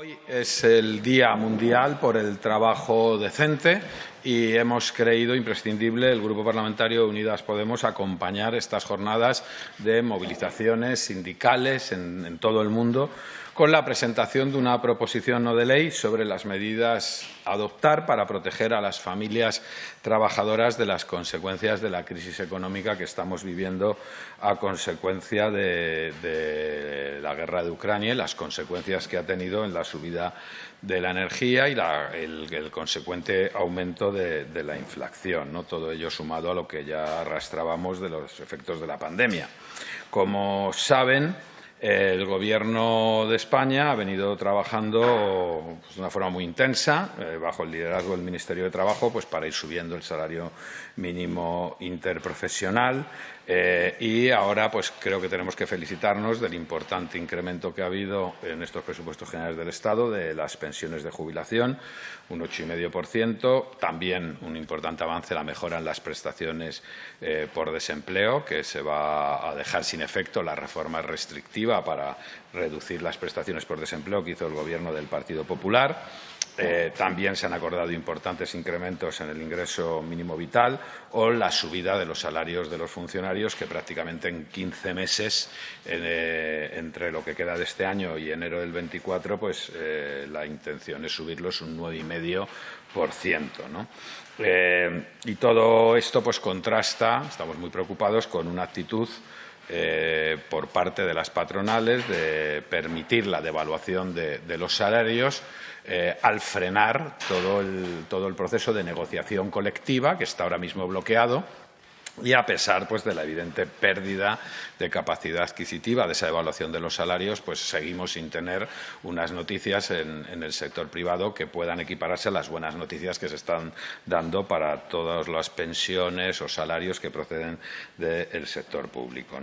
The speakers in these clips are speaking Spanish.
Hoy es el Día Mundial por el Trabajo Decente y hemos creído imprescindible el Grupo Parlamentario Unidas Podemos acompañar estas jornadas de movilizaciones sindicales en, todo el mundo con la presentación de una proposición no de ley sobre las medidas a adoptar para proteger a las familias trabajadoras de las consecuencias de la crisis económica que estamos viviendo a consecuencia de, la guerra de Ucrania y las consecuencias que ha tenido en la subida de la energía y el, el, consecuente aumento de, de la inflación. ¿no? Todo ello sumado a lo que ya arrastrábamos de los efectos de la pandemia. Como saben, el Gobierno de España ha venido trabajando pues, de una forma muy intensa, eh, bajo el liderazgo del Ministerio de Trabajo, pues, para ir subiendo el salario mínimo interprofesional. Eh, y ahora pues, creo que tenemos que felicitarnos del importante incremento que ha habido en estos presupuestos generales del Estado de las pensiones de jubilación, un 8,5%. También un importante avance la mejora en las prestaciones eh, por desempleo, que se va a dejar sin efecto la reforma restrictiva para reducir las prestaciones por desempleo que hizo el Gobierno del Partido Popular. Eh, también se han acordado importantes incrementos en el ingreso mínimo vital o la subida de los salarios de los funcionarios, que prácticamente en 15 meses, eh, entre lo que queda de este año y enero del 24, pues eh, la intención es subirlos un 9,5%. ¿no? Y todo esto pues contrasta, estamos muy preocupados, con una actitud eh, por parte de las patronales de permitir la devaluación de, los salarios eh, al frenar todo todo el proceso de negociación colectiva que está ahora mismo bloqueado y a pesar pues, de la evidente pérdida de capacidad adquisitiva de esa evaluación de los salarios, pues seguimos sin tener unas noticias en, el sector privado que puedan equipararse a las buenas noticias que se están dando para todas las pensiones o salarios que proceden del sector público.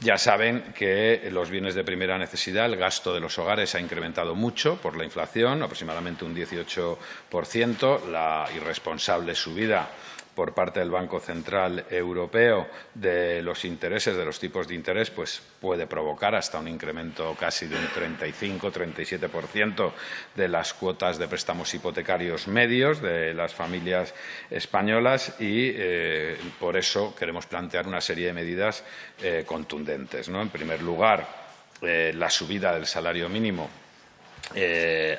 Ya saben que los bienes de primera necesidad, el gasto de los hogares ha incrementado mucho por la inflación, aproximadamente un 18%, la irresponsable subida por parte del Banco Central Europeo de los intereses, de los tipos de interés, pues puede provocar hasta un incremento casi de un 35-37% de las cuotas de préstamos hipotecarios medios de las familias españolas y eh, por eso queremos plantear una serie de medidas eh, contundentes. En primer lugar, eh, la subida del salario mínimo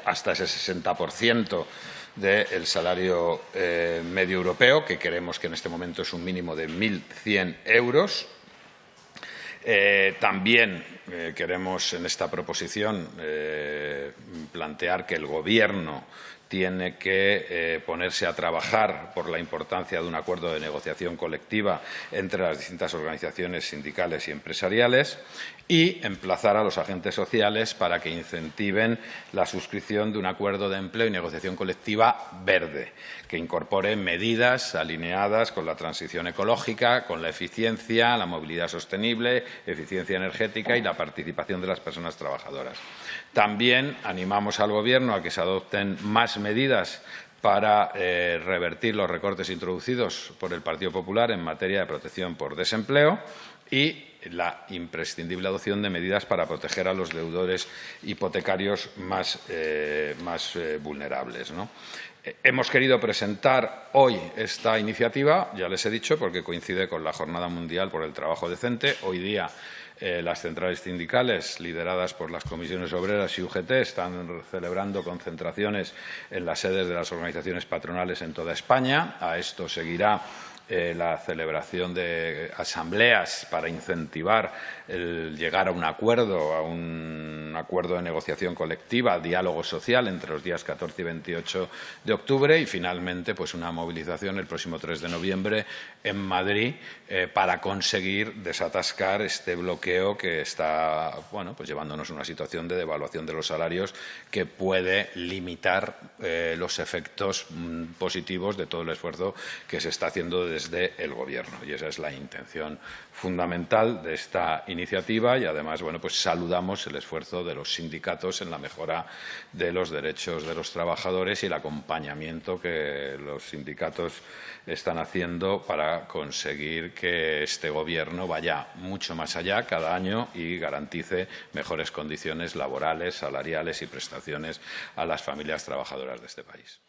hasta ese 60% del salario eh, medio europeo, que creemos que en este momento es un mínimo de 1.100 euros. Eh, también eh, queremos en esta proposición plantear que el Gobierno tiene que eh, ponerse a trabajar por la importancia de un acuerdo de negociación colectiva entre las distintas organizaciones sindicales y empresariales y emplazar a los agentes sociales para que incentiven la suscripción de un acuerdo de empleo y negociación colectiva verde, que incorpore medidas alineadas con la transición ecológica, con la eficiencia, la movilidad sostenible, eficiencia energética y la participación de las personas trabajadoras. También animamos al Gobierno a que se adopten más medidas para eh, revertir los recortes introducidos por el Partido Popular en materia de protección por desempleo y la imprescindible adopción de medidas para proteger a los deudores hipotecarios más, eh, más eh, vulnerables. hemos querido presentar hoy esta iniciativa, ya les he dicho, porque coincide con la Jornada Mundial por el Trabajo Decente. Hoy día eh, las centrales sindicales, lideradas por las comisiones obreras y UGT, están celebrando concentraciones en las sedes de las organizaciones patronales en toda España. A esto seguirá eh, la celebración de asambleas para incentivar el llegar a un acuerdo, a un acuerdo de negociación colectiva, diálogo social entre los días 14 y 28 de octubre y finalmente pues una movilización el próximo 3 de noviembre en Madrid eh, para conseguir desatascar este bloqueo que está bueno, pues llevándonos a una situación de devaluación de los salarios que puede limitar eh, los efectos mm, positivos de todo el esfuerzo que se está haciendo desde desde el Gobierno. Y esa es la intención fundamental de esta iniciativa y, además, bueno, pues saludamos el esfuerzo de los sindicatos en la mejora de los derechos de los trabajadores y el acompañamiento que los sindicatos están haciendo para conseguir que este Gobierno vaya mucho más allá cada año y garantice mejores condiciones laborales, salariales y prestaciones a las familias trabajadoras de este país.